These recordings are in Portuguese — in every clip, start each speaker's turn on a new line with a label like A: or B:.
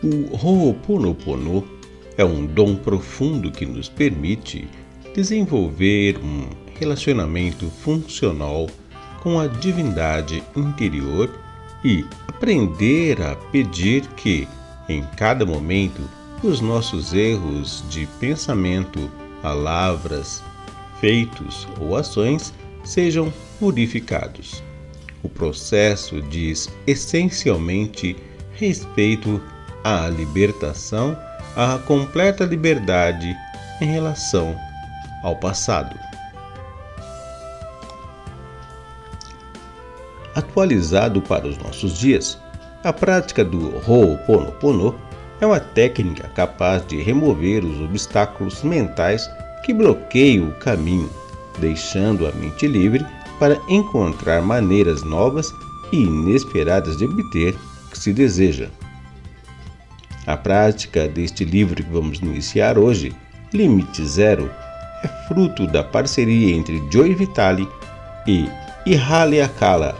A: O Ho'oponopono é um dom profundo que nos permite desenvolver um relacionamento funcional com a divindade interior e aprender a pedir que, em cada momento, os nossos erros de pensamento, palavras, feitos ou ações sejam purificados. O processo diz essencialmente respeito à libertação, à completa liberdade em relação ao passado. Atualizado para os nossos dias, a prática do Ho'oponopono é uma técnica capaz de remover os obstáculos mentais que bloqueiam o caminho, deixando a mente livre para encontrar maneiras novas e inesperadas de obter o que se deseja. A prática deste livro que vamos iniciar hoje, Limite Zero, é fruto da parceria entre Joey Vitale e Ihale Akala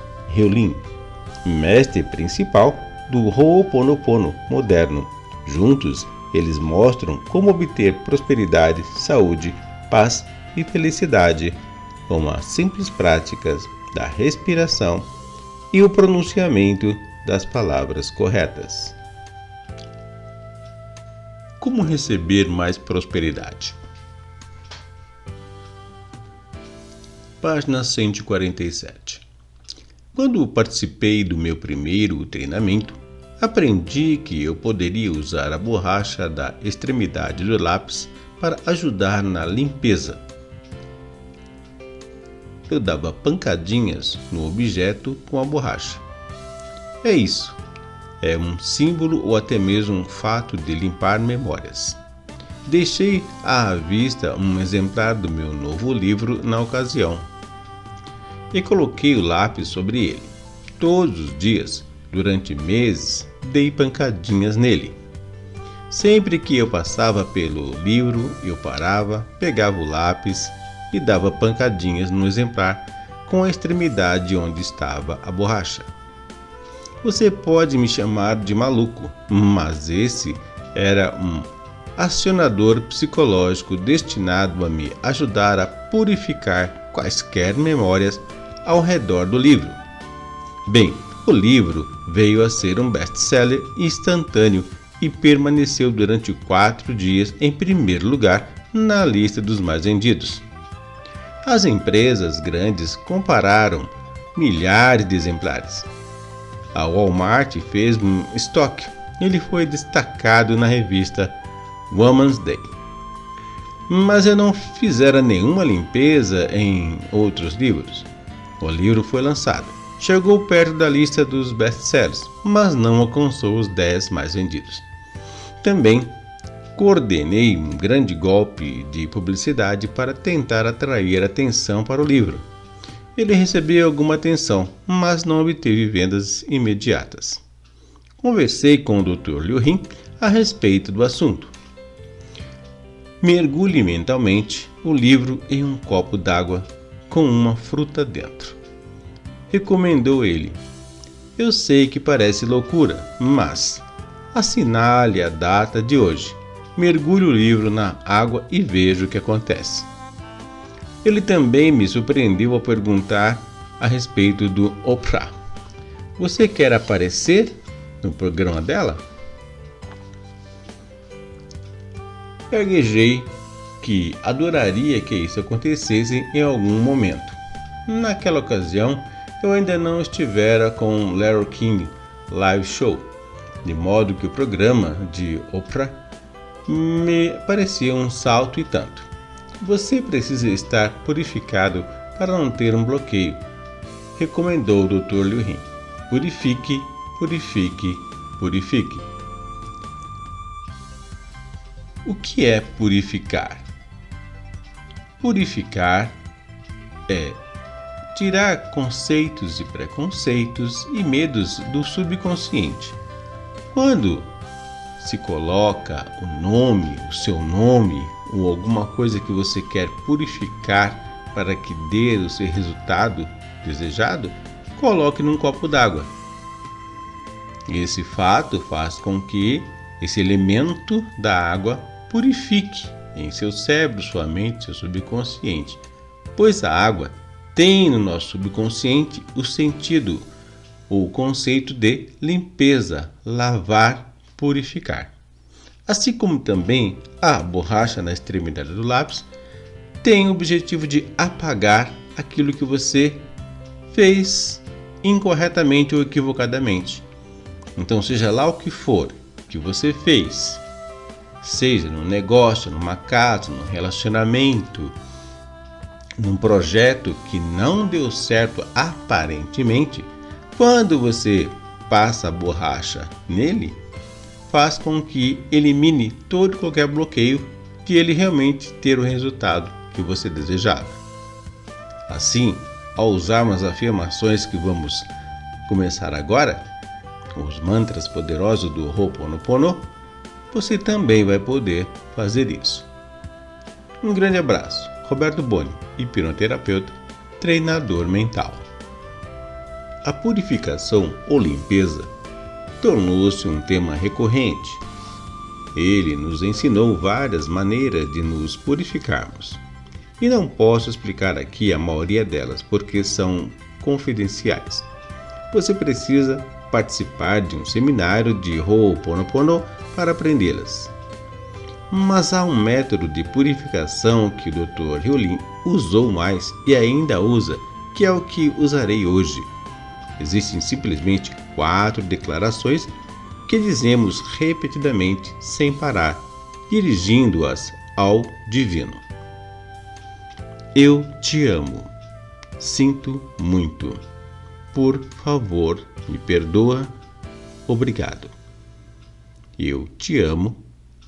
A: mestre principal do Ho'oponopono moderno. Juntos, eles mostram como obter prosperidade, saúde, paz e felicidade com as simples práticas da respiração e o pronunciamento das palavras corretas. Como receber mais prosperidade? Página 147. Quando participei do meu primeiro treinamento, aprendi que eu poderia usar a borracha da extremidade do lápis para ajudar na limpeza. Eu dava pancadinhas no objeto com a borracha. É isso. É um símbolo ou até mesmo um fato de limpar memórias. Deixei à vista um exemplar do meu novo livro na ocasião e coloquei o lápis sobre ele. Todos os dias, durante meses, dei pancadinhas nele. Sempre que eu passava pelo livro, eu parava, pegava o lápis e dava pancadinhas no exemplar com a extremidade onde estava a borracha. Você pode me chamar de maluco, mas esse era um acionador psicológico destinado a me ajudar a purificar quaisquer memórias ao redor do livro. Bem, o livro veio a ser um best-seller instantâneo e permaneceu durante quatro dias em primeiro lugar na lista dos mais vendidos. As empresas grandes compararam milhares de exemplares. A Walmart fez um estoque. Ele foi destacado na revista Woman's Day. Mas eu não fizera nenhuma limpeza em outros livros. O livro foi lançado. Chegou perto da lista dos best-sellers, mas não alcançou os 10 mais vendidos. Também coordenei um grande golpe de publicidade para tentar atrair atenção para o livro. Ele recebeu alguma atenção, mas não obteve vendas imediatas. Conversei com o Dr. Liu Rin a respeito do assunto. Mergulhe mentalmente o livro em um copo d'água com uma fruta dentro. Recomendou ele. Eu sei que parece loucura, mas assinale a data de hoje. Mergulhe o livro na água e veja o que acontece. Ele também me surpreendeu ao perguntar a respeito do Oprah. Você quer aparecer no programa dela? Gaguejei que adoraria que isso acontecesse em algum momento. Naquela ocasião, eu ainda não estivera com Larry King Live Show de modo que o programa de Oprah me parecia um salto e tanto. Você precisa estar purificado para não ter um bloqueio, recomendou o Dr. Liu Rin. Purifique, purifique, purifique. O que é purificar? Purificar é tirar conceitos e preconceitos e medos do subconsciente quando se coloca o nome, o seu nome ou alguma coisa que você quer purificar para que dê o seu resultado desejado, coloque num copo d'água. Esse fato faz com que esse elemento da água purifique em seu cérebro, sua mente, seu subconsciente, pois a água tem no nosso subconsciente o sentido, o conceito de limpeza, lavar, purificar. Assim como também a borracha na extremidade do lápis tem o objetivo de apagar aquilo que você fez incorretamente ou equivocadamente. Então, seja lá o que for que você fez, seja no negócio, numa casa, num relacionamento, num projeto que não deu certo aparentemente, quando você passa a borracha nele, faz com que elimine todo e qualquer bloqueio de ele realmente ter o resultado que você desejava. Assim, ao usarmos as afirmações que vamos começar agora, os mantras poderosos do Ho'oponopono, você também vai poder fazer isso. Um grande abraço. Roberto Boni, hipnoterapeuta, treinador mental. A purificação ou limpeza tornou-se um tema recorrente. Ele nos ensinou várias maneiras de nos purificarmos. E não posso explicar aqui a maioria delas porque são confidenciais. Você precisa participar de um seminário de Ho'oponopono para aprendê-las. Mas há um método de purificação que o Dr. Hyolin usou mais e ainda usa, que é o que usarei hoje. Existem simplesmente quatro declarações que dizemos repetidamente sem parar, dirigindo-as ao Divino. Eu te amo. Sinto muito. Por favor, me perdoa. Obrigado. Eu te amo.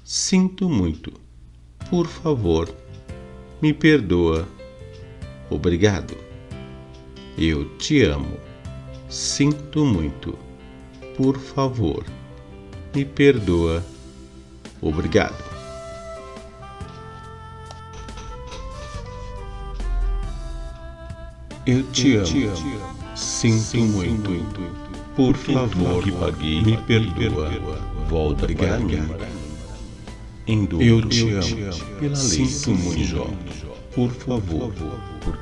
A: Sinto muito. Por favor, me perdoa. Obrigado. Eu te amo. Sinto muito. Por favor, me perdoa. Obrigado. Eu te amo. Sinto, Sinto muito. muito. Por favor, que paguei, me perdoa. Volta mim. Em dobro. Eu te amo. Pela lei, Sinto muito. Por favor,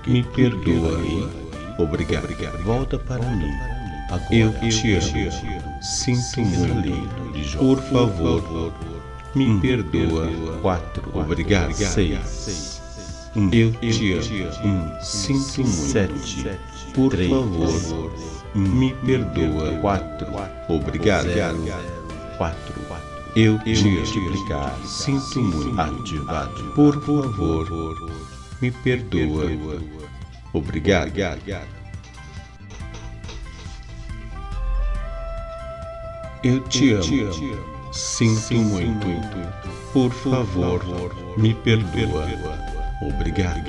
A: me perdoa. Obrigado. Volta para mim. Agora eu te amo. Sinto muito. Por favor, me perdoa. Quatro. Obrigado. Seis. Um, eu te amo. Um, sinto muito. Sete. Por três, favor, um, me perdoa. Quatro. Obrigado. Zero, quatro. Eu te multiplicar. Sinto muito. Ativado. Por favor, me perdoa. Obrigado. Eu te amo. Sinto muito. Por favor, me perdoa. Obrigado.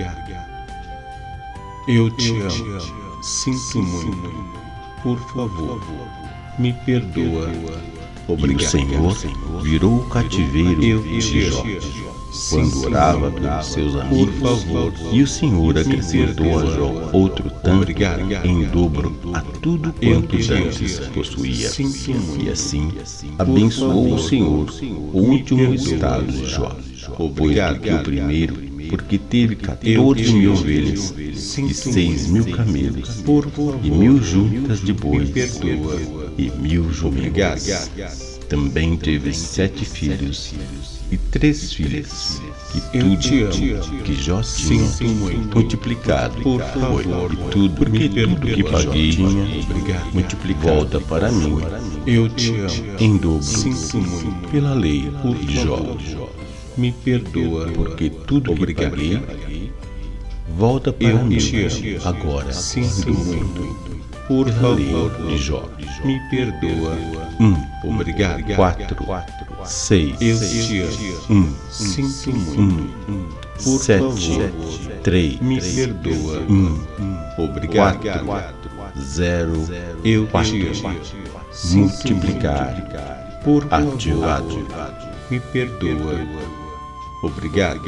A: Eu te amo. Sinto muito. Por favor, me perdoa. Obrigado.
B: E o Senhor virou o cativeiro de Jó quando orava pelos seus amigos, e o Senhor acrescentou a Jó outro tanto em dobro a tudo quanto antes possuía. E assim abençoou o Senhor o último estado de Jó, pois do que o primeiro porque teve 14 mil ovelhas e 6 mil camelos, e mil juntas de bois, e mil jumentos. Também teve sete filhos e três filhas, e tudo que Jó tinha multiplicado foi, e tudo, porque tudo que paguei tinha volta para mim, eu te amo. em dobro, pela lei de Jó. Me perdoa, porque tudo Obrigado. que paguei volta para eu mim agora. Sinto muito. Por favor, de Jó, me perdoa. Um, obrigado. Quatro, seis, eu te amo. Um, sinto muito. Um, por sete, favor, três, me perdoa. Um, obrigado. Quatro, zero, eu quatro. Multiplicar, por ativado, me perdoa. Obrigado.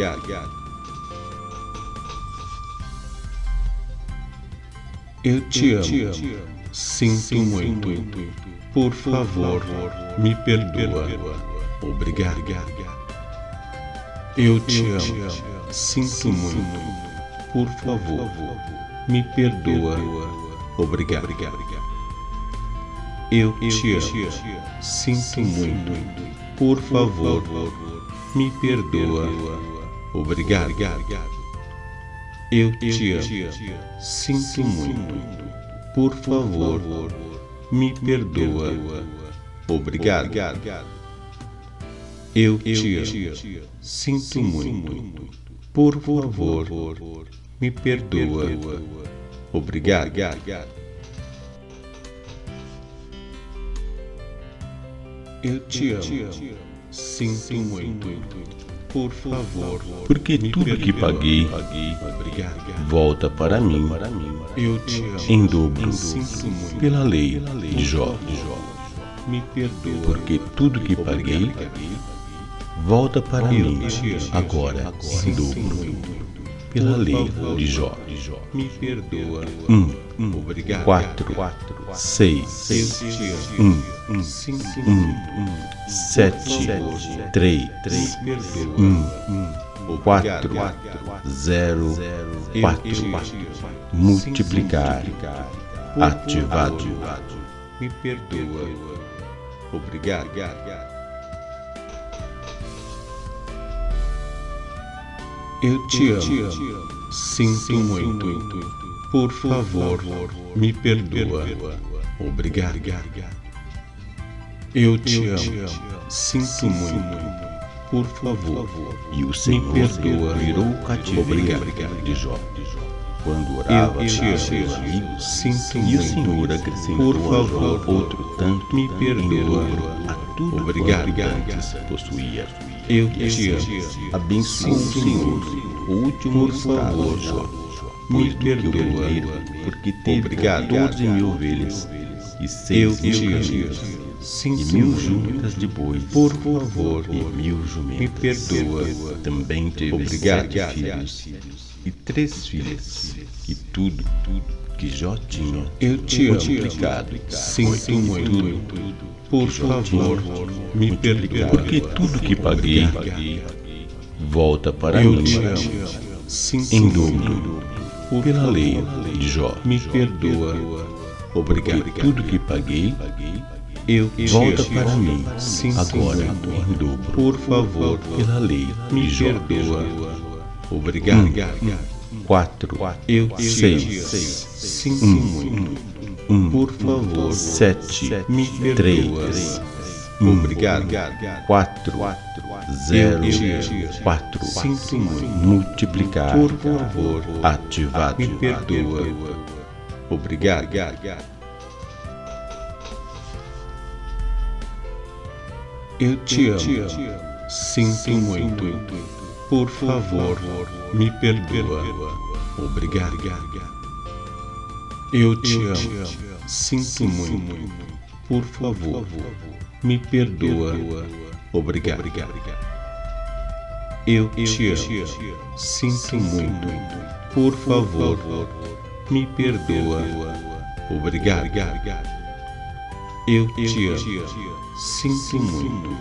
B: Eu te amo. Sinto muito. Por favor, me perdoa.
C: Obrigado. Eu te amo. Sinto muito. Por favor, me perdoa. Obrigado. Eu te amo. Sinto muito. Por favor, me perdoa. Obrigado. Eu te amo. Sinto muito. Por favor, me perdoa. Obrigado. Eu te amo. Sinto muito. Por favor, me perdoa. Obrigado. Eu te amo. Sinto muito. Por favor,
B: Porque tudo que paguei volta para mim em dobro
C: Sinto muito.
B: pela lei de Jó.
C: Me perdoa.
B: Porque tudo que paguei volta para mim agora em dobro pela lei de Jó.
C: Me perdoa.
B: Um,
C: Obrigado.
B: quatro,
C: Eu
B: seis,
C: te amo.
B: um,
C: Sinto
B: um,
C: muito.
B: sete, três,
C: Me perdoa.
B: um, quatro, zero,
C: Eu
B: quatro,
C: te amo.
B: multiplicar,
C: Por
B: ativado.
C: Me perdoa. Obrigado. Eu te amo. Sinto muito. Por favor, me perdoa. Obrigado. Eu te amo. Sinto muito. Por favor,
B: E o Senhor
C: perdoa.
B: virou o cativeiro
C: Obrigado.
B: de Jó. Quando orava
C: Eu te amo. Sinto
B: e o
C: muito.
B: Senhor acrescentou
C: Por favor,
B: outro tanto
C: me perdoa.
B: a tudo
C: Obrigado.
B: quanto possuía.
C: Eu te amo.
B: Abençoa o
C: Sinto
B: Senhor, o último
C: favor,
B: de Jó,
C: me perdoa.
B: porque teve
C: Obrigado.
B: doze mil ovelhas e seis mil
C: te amo.
B: e
C: Sinto
B: mil juntas de bois,
C: Por favor,
B: e mil
C: me
B: jumentas.
C: perdoa.
B: Também teve
C: Obrigado.
B: sete filhos e três filhas, e tudo, tudo que Jó tinha
C: Eu te amo. Sinto
B: foi
C: muito. Por favor, me perdoa.
B: Porque tudo que paguei volta para
C: Eu
B: mim em dobro pela lei de Jó.
C: Me perdoa.
B: Porque
C: Obrigado.
B: tudo que paguei
C: Eu
B: volta para mim agora em dobro
C: Por favor,
B: pela lei
C: me
B: de Jó.
C: perdoa. Obrigado.
B: Quatro,
C: Eu
B: seis.
C: Sinto muito.
B: Um,
C: Por favor,
B: sete,
C: me
B: três, um,
C: Obrigado.
B: quatro, zero, quatro,
C: Sinto muito.
B: multiplicar,
C: Por favor,
B: ativado.
C: me perdoa. Obrigado. Eu te amo. Sinto muito. Por favor, me perdoa. Obrigado. Eu te amo. Sinto muito. Por favor, me perdoa. Obrigado. Eu te amo. Sinto muito. Por favor, me perdoa. Obrigado. Eu te amo. Sinto muito.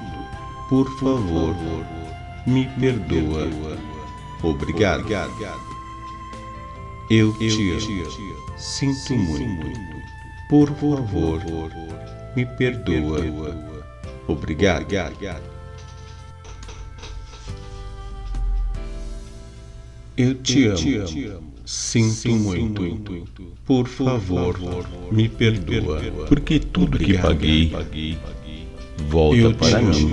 C: Por favor, me perdoa. Obrigado. Eu te amo. Sinto muito. Por favor, me perdoa. Obrigado. Eu te amo. Sinto muito. Por favor, me perdoa.
B: Porque tudo que paguei volta
C: Eu
B: para mim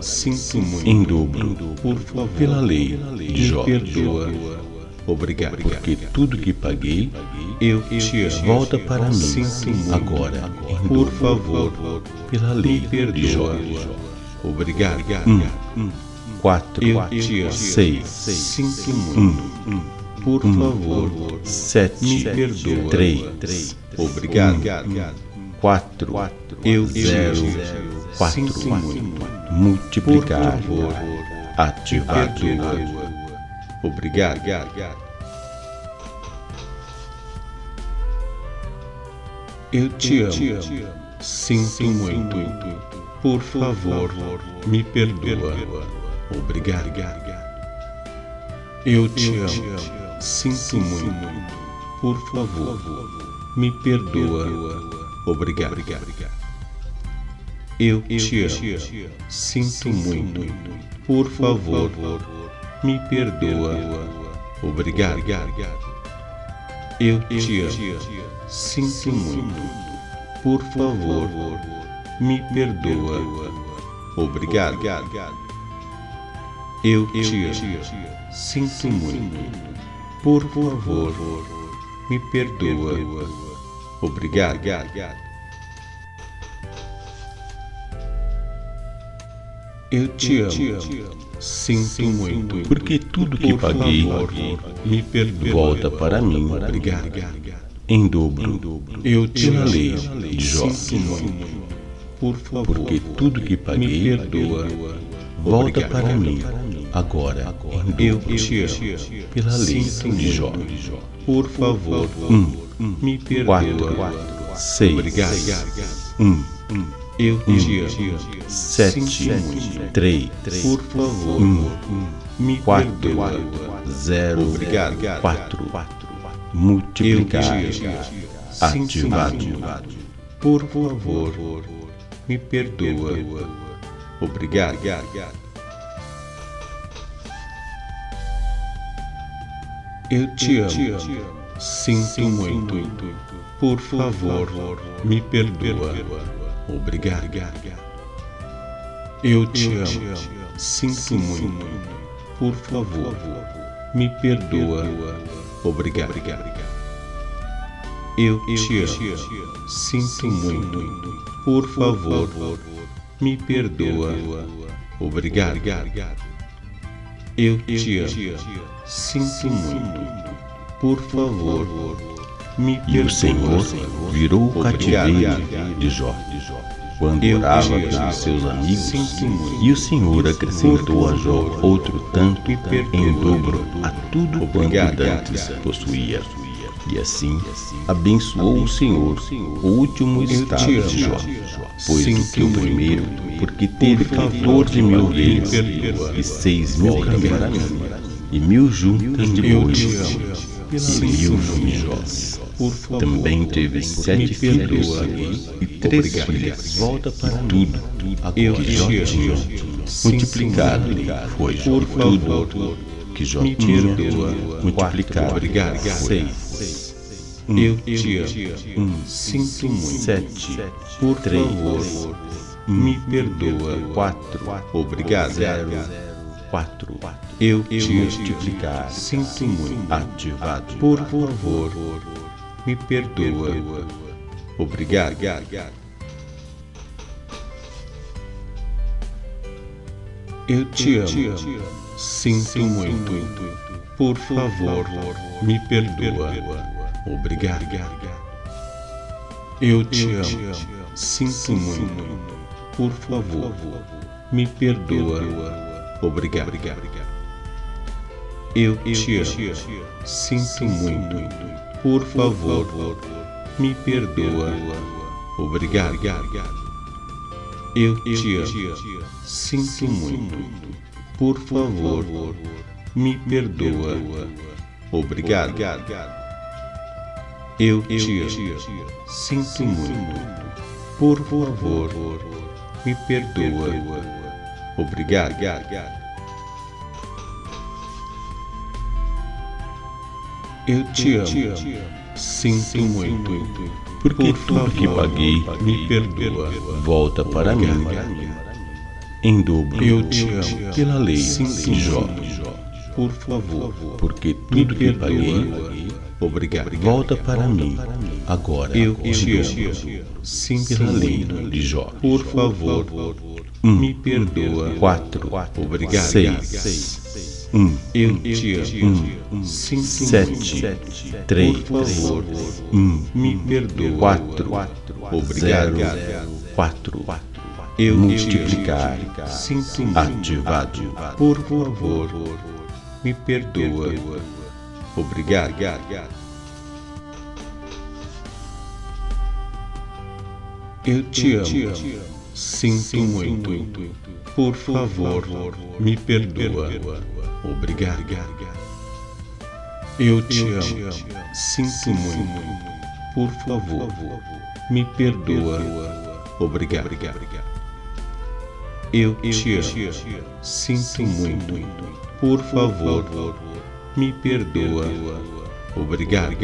C: Sinto muito.
B: em dobro
C: Por favor,
B: pela lei de Jó.
C: perdoa. Obrigado.
B: Porque tudo que paguei
C: Eu te amo.
B: volta para mim. Agora
C: Por favor,
B: pela lei de Jó.
C: Obrigado.
B: Quatro,
C: Eu te amo.
B: seis,
C: Sinto muito. Por favor,
B: sete, três,
C: Obrigado.
B: quatro,
C: Eu
B: zero, quatro, multiplicar, ativado.
C: Obrigado. Eu te amo. Sinto muito. Por favor, me perdoa. Obrigado. Eu te amo. Sinto muito. Por favor, me perdoa. Obrigado. Eu te amo. Sinto muito. Por favor, me perdoa. Obrigado. Eu te amo. Sinto muito. Por favor, me perdoa. Obrigado. Eu te amo. Sinto muito. Por favor, me perdoa. Obrigado. Eu te amo. Sinto muito.
B: Porque tudo que paguei
C: me perdoa.
B: volta para mim
C: Obrigado.
B: em dobro
C: Eu te
B: lei de Jó.
C: Por favor,
B: Porque tudo que
C: me
B: paguei
C: perdoa.
B: volta para mim agora em
C: Eu te amo.
B: pela lei de Jó.
C: Por favor,
B: Um,
C: me perdoa.
B: quatro, seis, um,
C: Eu te amo.
B: sete, três,
C: Por favor,
B: um,
C: me
B: quatro, zero,
C: Obrigado.
B: quatro,
C: Eu
B: multiplicar, ativado.
C: Por favor, me perdoa. Obrigado. Eu te amo. Sinto muito. Por favor, me perdoa. Obrigado. Eu te amo. Sinto muito. Por favor, me perdoa. Obrigado. Eu te amo. Sinto muito. Por favor, me perdoa. Obrigado. Eu te amo. Sinto muito. Por favor.
B: E o Senhor virou o cativeiro de Jó, quando orava pelos seus amigos. E o Senhor acrescentou a Jó outro tanto em dobro a tudo quanto dantes possuía. E assim abençoou o Senhor o último estado de Jó, pois do que o primeiro, porque teve 14 mil ovelhas e seis mil camelos, e mil juntas de bois, e mil
C: muito. Por favor,
B: Também teve sete filhos e três
C: Obrigado.
B: filhas. Volta para tudo.
C: Eu
B: Agora
C: te
B: Jó tinha multiplicado foi
C: Por
B: tudo.
C: favor,
B: que Jó
C: me
B: tinha multiplicado.
C: Obrigado.
B: seis,
C: Eu te amo. Sinto muito.
B: sete,
C: Por
B: três,
C: favor, me perdoa.
B: quatro,
C: Obrigado.
B: zero, quatro,
C: Eu te
B: multiplicar,
C: Sinto muito.
B: ativado.
C: Por favor, me perdoa. Obrigado. Eu te amo. Sinto muito. Por favor, me perdoa. Obrigado. Eu te amo. Sinto muito. Por favor, me perdoa. Obrigado. Eu te amo. Sinto muito. Por favor, me perdoa. Obrigado. Eu te amo. Sinto muito. Por favor, me perdoa. Obrigado. Eu te amo. Sinto muito. Por favor, me perdoa. Obrigado. Eu te amo. Sinto muito.
B: Porque
C: Por
B: tudo que paguei
C: me perdoa.
B: volta para mim em dobro
C: Eu te amo.
B: pela lei
C: Sinto
B: de Jó.
C: muito. Por favor,
B: Porque tudo que paguei.
C: Obrigado.
B: volta para mim agora
C: Eu te amo. Sinto
B: pela lei
C: muito.
B: de Jó.
C: Por favor, me perdoa.
B: quatro,
C: Obrigado.
B: seis, um,
C: Eu te amo. Sinto
B: sete,
C: muito.
B: três,
C: Por favor,
B: um,
C: me perdoa.
B: quatro,
C: Obrigado.
B: zero, quatro,
C: Eu
B: multiplicar.
C: Sinto
B: ativado.
C: Por favor, me perdoa. Obrigado. Eu te amo. Sinto muito. Por favor, me perdoa. Obrigado. Eu te amo. Sinto muito. Por favor, me perdoa. Obrigado. Eu te amo. Sinto muito. Por favor, me perdoa. Obrigado.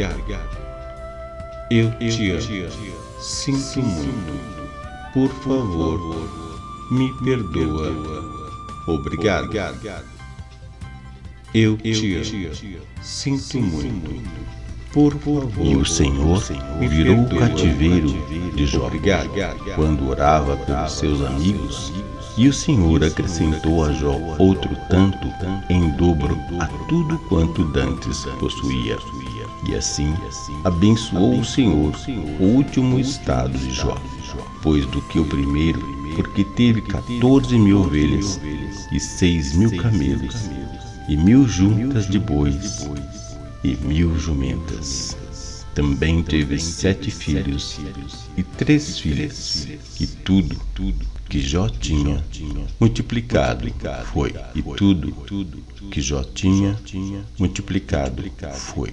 C: Eu te amo. Sinto muito. Por favor, me perdoa. Obrigado. Eu te amo. Sinto muito. Por favor.
B: E o Senhor virou o cativeiro de Jó quando orava pelos seus amigos. E o Senhor acrescentou a Jó outro tanto em dobro a tudo quanto dantes possuía. E assim abençoou o Senhor o último estado de Jó, pois do que o primeiro, porque teve quatorze mil ovelhas e seis mil camelos, e mil juntas de bois e mil jumentas. Também teve sete filhos e três filhas, e tudo, que Jó tinha multiplicado foi, e tudo que Jó tinha multiplicado foi.